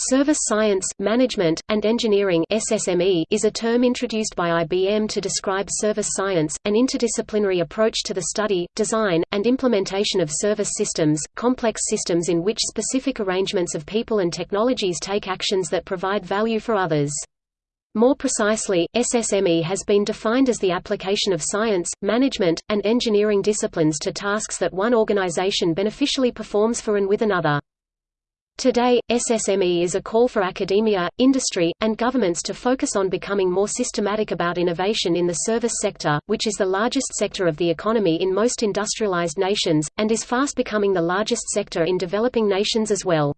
Service Science, Management, and Engineering SSME is a term introduced by IBM to describe service science, an interdisciplinary approach to the study, design, and implementation of service systems, complex systems in which specific arrangements of people and technologies take actions that provide value for others. More precisely, SSME has been defined as the application of science, management, and engineering disciplines to tasks that one organization beneficially performs for and with another. Today, SSME is a call for academia, industry, and governments to focus on becoming more systematic about innovation in the service sector, which is the largest sector of the economy in most industrialized nations, and is fast becoming the largest sector in developing nations as well.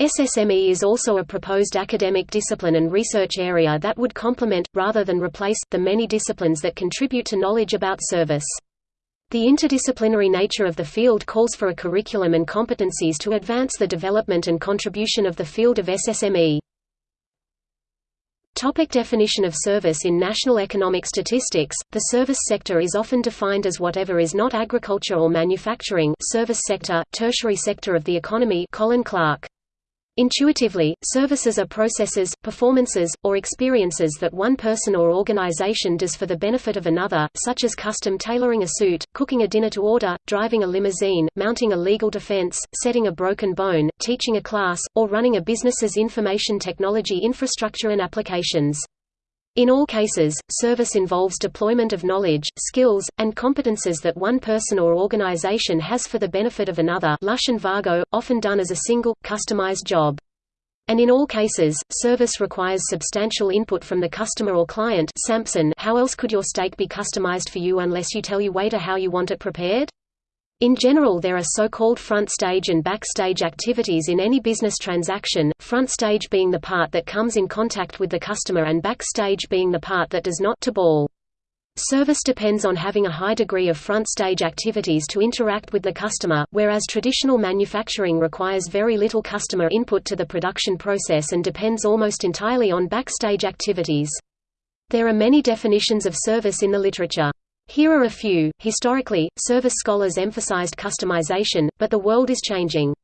SSME is also a proposed academic discipline and research area that would complement, rather than replace, the many disciplines that contribute to knowledge about service. The interdisciplinary nature of the field calls for a curriculum and competencies to advance the development and contribution of the field of SSME. Topic definition of service In national economic statistics, the service sector is often defined as whatever is not agriculture or manufacturing service sector, tertiary sector of the economy Colin Clark. Intuitively, services are processes, performances, or experiences that one person or organization does for the benefit of another, such as custom tailoring a suit, cooking a dinner to order, driving a limousine, mounting a legal defense, setting a broken bone, teaching a class, or running a business's information technology infrastructure and applications. In all cases, service involves deployment of knowledge, skills, and competences that one person or organization has for the benefit of another Lusch and Vargo, often done as a single, customized job. And in all cases, service requires substantial input from the customer or client Sampson how else could your steak be customized for you unless you tell your waiter how you want it prepared? In general there are so-called front stage and back stage activities in any business transaction, front stage being the part that comes in contact with the customer and back stage being the part that does not Teboul. Service depends on having a high degree of front stage activities to interact with the customer, whereas traditional manufacturing requires very little customer input to the production process and depends almost entirely on backstage activities. There are many definitions of service in the literature. Here are a few. Historically, service scholars emphasized customization, but the world is changing.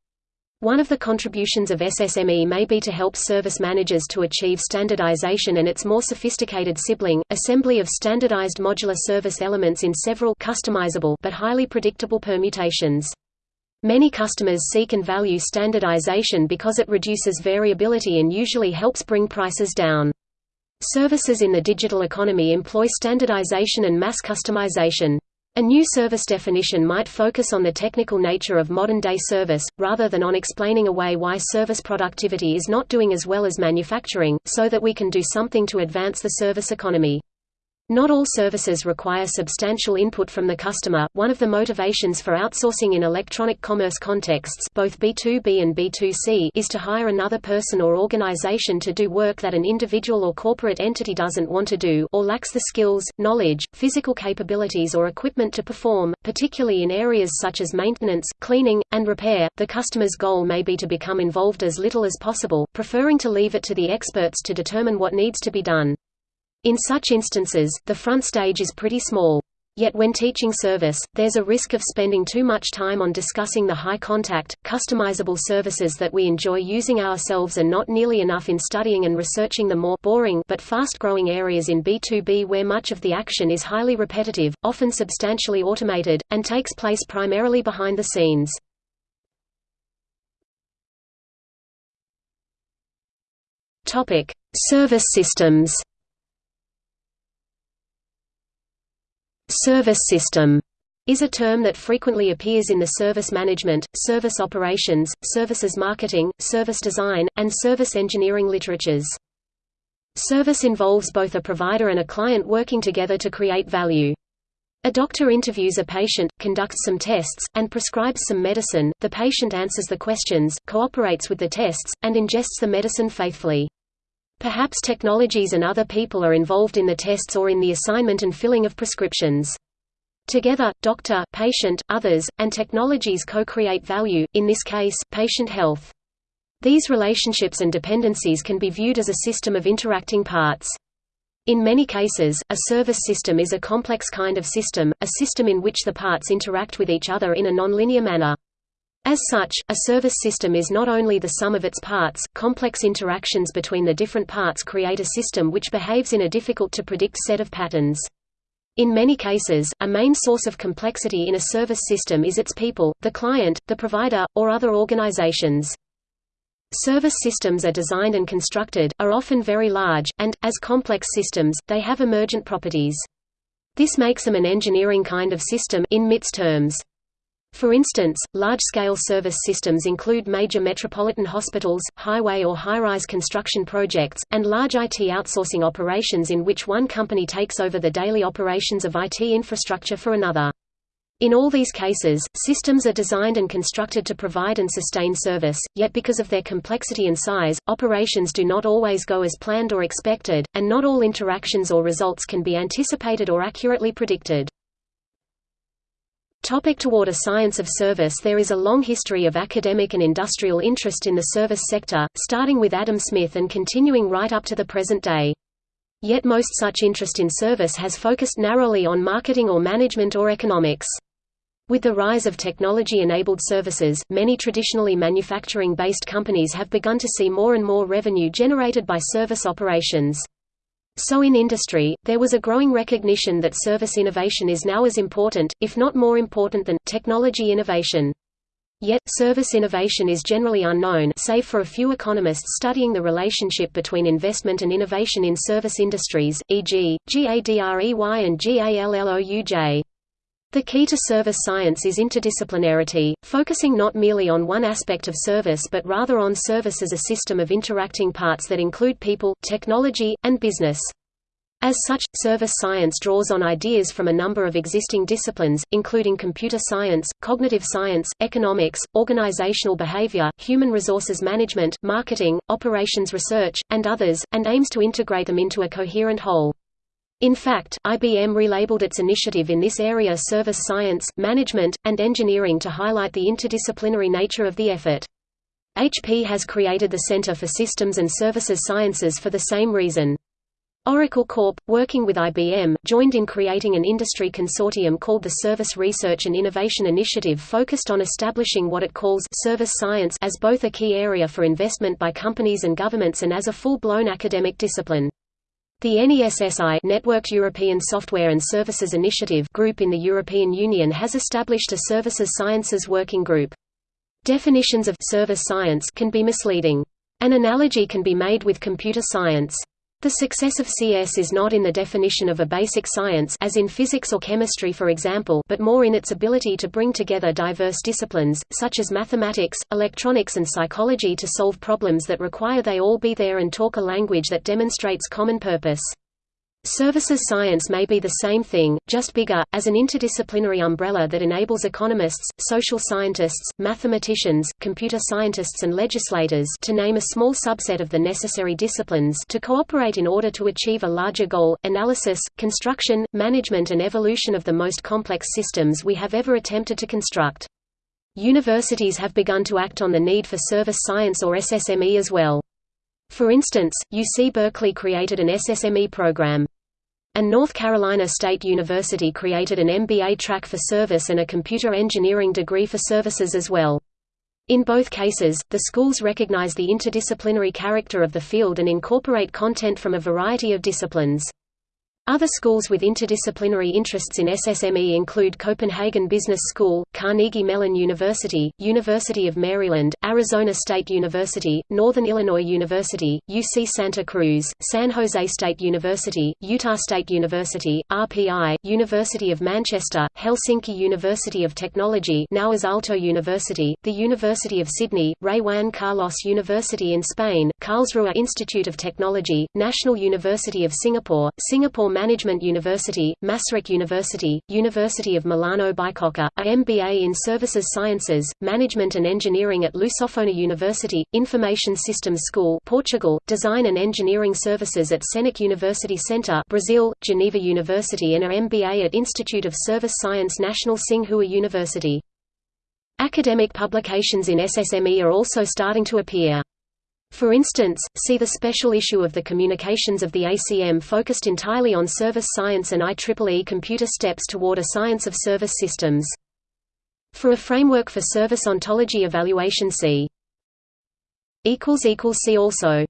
One of the contributions of SSME may be to help service managers to achieve standardization and its more sophisticated sibling, assembly of standardized modular service elements in several customizable but highly predictable permutations. Many customers seek and value standardization because it reduces variability and usually helps bring prices down. Services in the digital economy employ standardization and mass customization. A new service definition might focus on the technical nature of modern-day service, rather than on explaining away why service productivity is not doing as well as manufacturing, so that we can do something to advance the service economy. Not all services require substantial input from the customer. One of the motivations for outsourcing in electronic commerce contexts, both B2B and B2C, is to hire another person or organization to do work that an individual or corporate entity doesn't want to do or lacks the skills, knowledge, physical capabilities or equipment to perform, particularly in areas such as maintenance, cleaning, and repair. The customer's goal may be to become involved as little as possible, preferring to leave it to the experts to determine what needs to be done. In such instances, the front stage is pretty small. Yet when teaching service, there's a risk of spending too much time on discussing the high-contact, customizable services that we enjoy using ourselves and not nearly enough in studying and researching the more boring but fast-growing areas in B2B where much of the action is highly repetitive, often substantially automated, and takes place primarily behind the scenes. Service systems Service system is a term that frequently appears in the service management, service operations, services marketing, service design, and service engineering literatures. Service involves both a provider and a client working together to create value. A doctor interviews a patient, conducts some tests, and prescribes some medicine, the patient answers the questions, cooperates with the tests, and ingests the medicine faithfully. Perhaps technologies and other people are involved in the tests or in the assignment and filling of prescriptions. Together, doctor, patient, others, and technologies co-create value, in this case, patient health. These relationships and dependencies can be viewed as a system of interacting parts. In many cases, a service system is a complex kind of system, a system in which the parts interact with each other in a nonlinear manner. As such, a service system is not only the sum of its parts, complex interactions between the different parts create a system which behaves in a difficult-to-predict set of patterns. In many cases, a main source of complexity in a service system is its people, the client, the provider, or other organizations. Service systems are designed and constructed, are often very large, and, as complex systems, they have emergent properties. This makes them an engineering kind of system in MIT's terms. For instance, large-scale service systems include major metropolitan hospitals, highway or high-rise construction projects, and large IT outsourcing operations in which one company takes over the daily operations of IT infrastructure for another. In all these cases, systems are designed and constructed to provide and sustain service, yet because of their complexity and size, operations do not always go as planned or expected, and not all interactions or results can be anticipated or accurately predicted. Topic toward a science of service There is a long history of academic and industrial interest in the service sector, starting with Adam Smith and continuing right up to the present day. Yet most such interest in service has focused narrowly on marketing or management or economics. With the rise of technology-enabled services, many traditionally manufacturing-based companies have begun to see more and more revenue generated by service operations. So in industry, there was a growing recognition that service innovation is now as important, if not more important than, technology innovation. Yet, service innovation is generally unknown save for a few economists studying the relationship between investment and innovation in service industries, e.g., GADREY and GALLOUJ. The key to service science is interdisciplinarity, focusing not merely on one aspect of service but rather on service as a system of interacting parts that include people, technology, and business. As such, service science draws on ideas from a number of existing disciplines, including computer science, cognitive science, economics, organizational behavior, human resources management, marketing, operations research, and others, and aims to integrate them into a coherent whole. In fact, IBM relabeled its initiative in this area Service Science, Management, and Engineering to highlight the interdisciplinary nature of the effort. HP has created the Center for Systems and Services Sciences for the same reason. Oracle Corp., working with IBM, joined in creating an industry consortium called the Service Research and Innovation Initiative focused on establishing what it calls service science as both a key area for investment by companies and governments and as a full-blown academic discipline. The NESSI Networked European Software and Services Initiative group in the European Union has established a Services Sciences Working Group. Definitions of service science can be misleading. An analogy can be made with computer science. The success of CS is not in the definition of a basic science as in physics or chemistry for example but more in its ability to bring together diverse disciplines, such as mathematics, electronics and psychology to solve problems that require they all be there and talk a language that demonstrates common purpose. Services science may be the same thing, just bigger, as an interdisciplinary umbrella that enables economists, social scientists, mathematicians, computer scientists and legislators to name a small subset of the necessary disciplines to cooperate in order to achieve a larger goal, analysis, construction, management and evolution of the most complex systems we have ever attempted to construct. Universities have begun to act on the need for service science or SSME as well. For instance, UC Berkeley created an SSME program. And North Carolina State University created an MBA track for service and a computer engineering degree for services as well. In both cases, the schools recognize the interdisciplinary character of the field and incorporate content from a variety of disciplines. Other schools with interdisciplinary interests in SSME include Copenhagen Business School, Carnegie Mellon University, University of Maryland, Arizona State University, Northern Illinois University, UC Santa Cruz, San Jose State University, Utah State University, RPI, University of Manchester, Helsinki University of Technology now Aalto University, the University of Sydney, Rey Juan Carlos University in Spain, Karlsruhe Institute of Technology, National University of Singapore, Singapore Management University, Maastricht University, University of Milano Bicocca, a MBA in Services Sciences, Management and Engineering at Lusofona University, Information Systems School Portugal, Design and Engineering Services at Senac University Center Brazil, Geneva University and a MBA at Institute of Service Science National Tsinghua University. Academic publications in SSME are also starting to appear. For instance, see the special issue of the Communications of the ACM focused entirely on service science and IEEE Computer Steps Toward a Science of Service Systems. For a framework for service ontology evaluation see See also